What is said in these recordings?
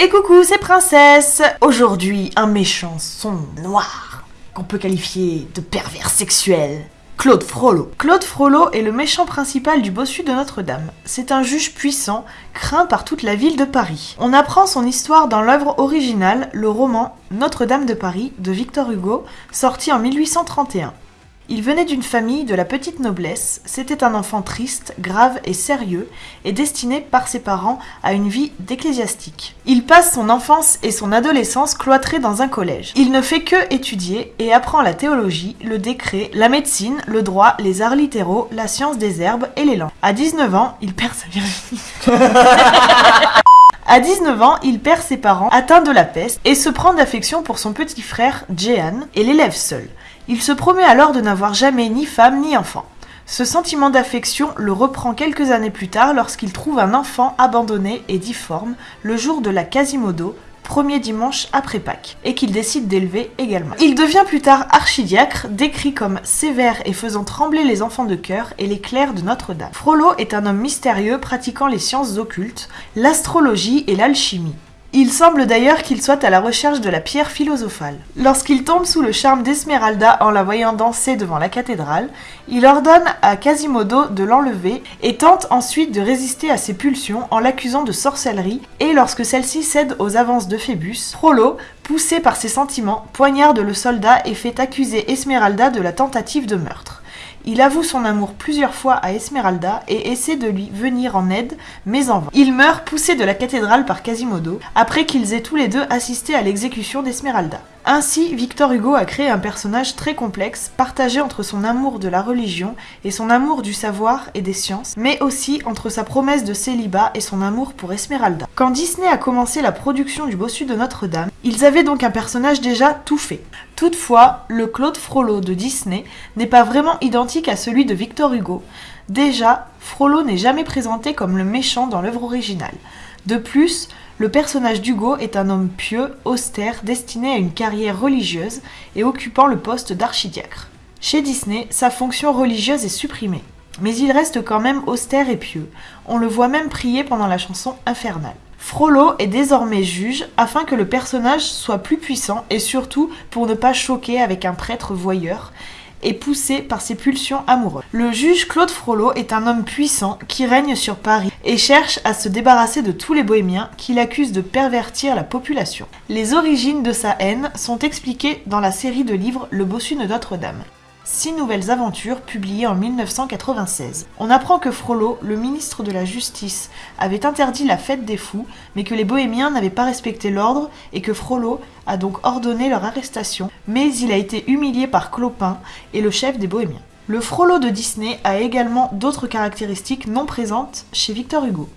Et coucou, c'est Princesse Aujourd'hui, un méchant sombre, noir, qu'on peut qualifier de pervers sexuel. Claude Frollo. Claude Frollo est le méchant principal du bossu de Notre-Dame. C'est un juge puissant, craint par toute la ville de Paris. On apprend son histoire dans l'œuvre originale, le roman Notre-Dame de Paris de Victor Hugo, sorti en 1831. Il venait d'une famille de la petite noblesse, c'était un enfant triste, grave et sérieux, et destiné par ses parents à une vie d'ecclésiastique. Il passe son enfance et son adolescence cloîtré dans un collège. Il ne fait que étudier et apprend la théologie, le décret, la médecine, le droit, les arts littéraux, la science des herbes et les langues. À 19 ans, il perd sa virginité. À 19 ans, il perd ses parents, atteint de la peste, et se prend d'affection pour son petit frère, Jehan, et l'élève seul. Il se promet alors de n'avoir jamais ni femme ni enfant. Ce sentiment d'affection le reprend quelques années plus tard lorsqu'il trouve un enfant abandonné et difforme le jour de la Quasimodo, premier dimanche après Pâques, et qu'il décide d'élever également. Il devient plus tard archidiacre, décrit comme sévère et faisant trembler les enfants de cœur et les clercs de Notre-Dame. Frollo est un homme mystérieux pratiquant les sciences occultes, l'astrologie et l'alchimie. Il semble d'ailleurs qu'il soit à la recherche de la pierre philosophale. Lorsqu'il tombe sous le charme d'Esmeralda en la voyant danser devant la cathédrale, il ordonne à Quasimodo de l'enlever et tente ensuite de résister à ses pulsions en l'accusant de sorcellerie et lorsque celle-ci cède aux avances de Phébus, Frollo, poussé par ses sentiments, poignarde le soldat et fait accuser Esmeralda de la tentative de meurtre. Il avoue son amour plusieurs fois à Esmeralda et essaie de lui venir en aide, mais en vain. Il meurt poussé de la cathédrale par Quasimodo, après qu'ils aient tous les deux assisté à l'exécution d'Esmeralda. Ainsi, Victor Hugo a créé un personnage très complexe, partagé entre son amour de la religion et son amour du savoir et des sciences, mais aussi entre sa promesse de célibat et son amour pour Esmeralda. Quand Disney a commencé la production du Bossu de Notre-Dame, ils avaient donc un personnage déjà tout fait. Toutefois, le Claude Frollo de Disney n'est pas vraiment identique à celui de Victor Hugo. Déjà, Frollo n'est jamais présenté comme le méchant dans l'œuvre originale. De plus, le personnage d'Hugo est un homme pieux, austère, destiné à une carrière religieuse et occupant le poste d'archidiacre. Chez Disney, sa fonction religieuse est supprimée, mais il reste quand même austère et pieux. On le voit même prier pendant la chanson Infernale. Frollo est désormais juge afin que le personnage soit plus puissant et surtout pour ne pas choquer avec un prêtre voyeur et poussé par ses pulsions amoureuses. Le juge Claude Frollo est un homme puissant qui règne sur Paris et cherche à se débarrasser de tous les bohémiens qu'il accuse de pervertir la population. Les origines de sa haine sont expliquées dans la série de livres Le Bossu de Notre-Dame. Six nouvelles aventures publiées en 1996. On apprend que Frollo, le ministre de la Justice, avait interdit la fête des fous, mais que les bohémiens n'avaient pas respecté l'ordre et que Frollo a donc ordonné leur arrestation, mais il a été humilié par Clopin et le chef des bohémiens. Le Frollo de Disney a également d'autres caractéristiques non présentes chez Victor Hugo.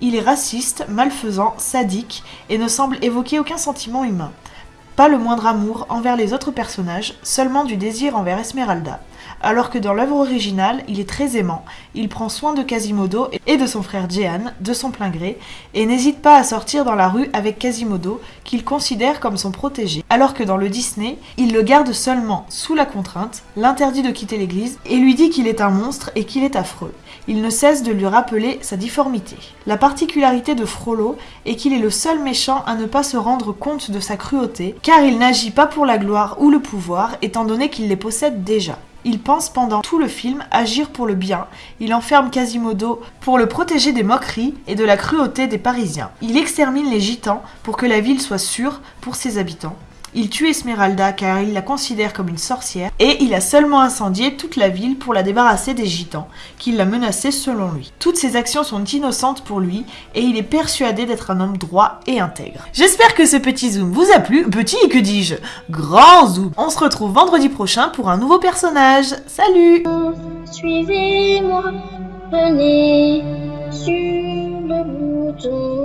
Il est raciste, malfaisant, sadique et ne semble évoquer aucun sentiment humain. Pas le moindre amour envers les autres personnages, seulement du désir envers Esmeralda. Alors que dans l'œuvre originale, il est très aimant, il prend soin de Quasimodo et de son frère Jehan, de son plein gré, et n'hésite pas à sortir dans la rue avec Quasimodo, qu'il considère comme son protégé. Alors que dans le Disney, il le garde seulement sous la contrainte, l'interdit de quitter l'église, et lui dit qu'il est un monstre et qu'il est affreux. Il ne cesse de lui rappeler sa difformité. La particularité de Frollo est qu'il est le seul méchant à ne pas se rendre compte de sa cruauté, car il n'agit pas pour la gloire ou le pouvoir, étant donné qu'il les possède déjà. Il pense pendant tout le film agir pour le bien. Il enferme Quasimodo pour le protéger des moqueries et de la cruauté des Parisiens. Il extermine les gitans pour que la ville soit sûre pour ses habitants. Il tue Esmeralda car il la considère comme une sorcière et il a seulement incendié toute la ville pour la débarrasser des gitans, qui la menaçaient selon lui. Toutes ces actions sont innocentes pour lui et il est persuadé d'être un homme droit et intègre. J'espère que ce petit zoom vous a plu, petit que dis-je, grand zoom. On se retrouve vendredi prochain pour un nouveau personnage. Salut Suivez-moi, venez sur le bouton.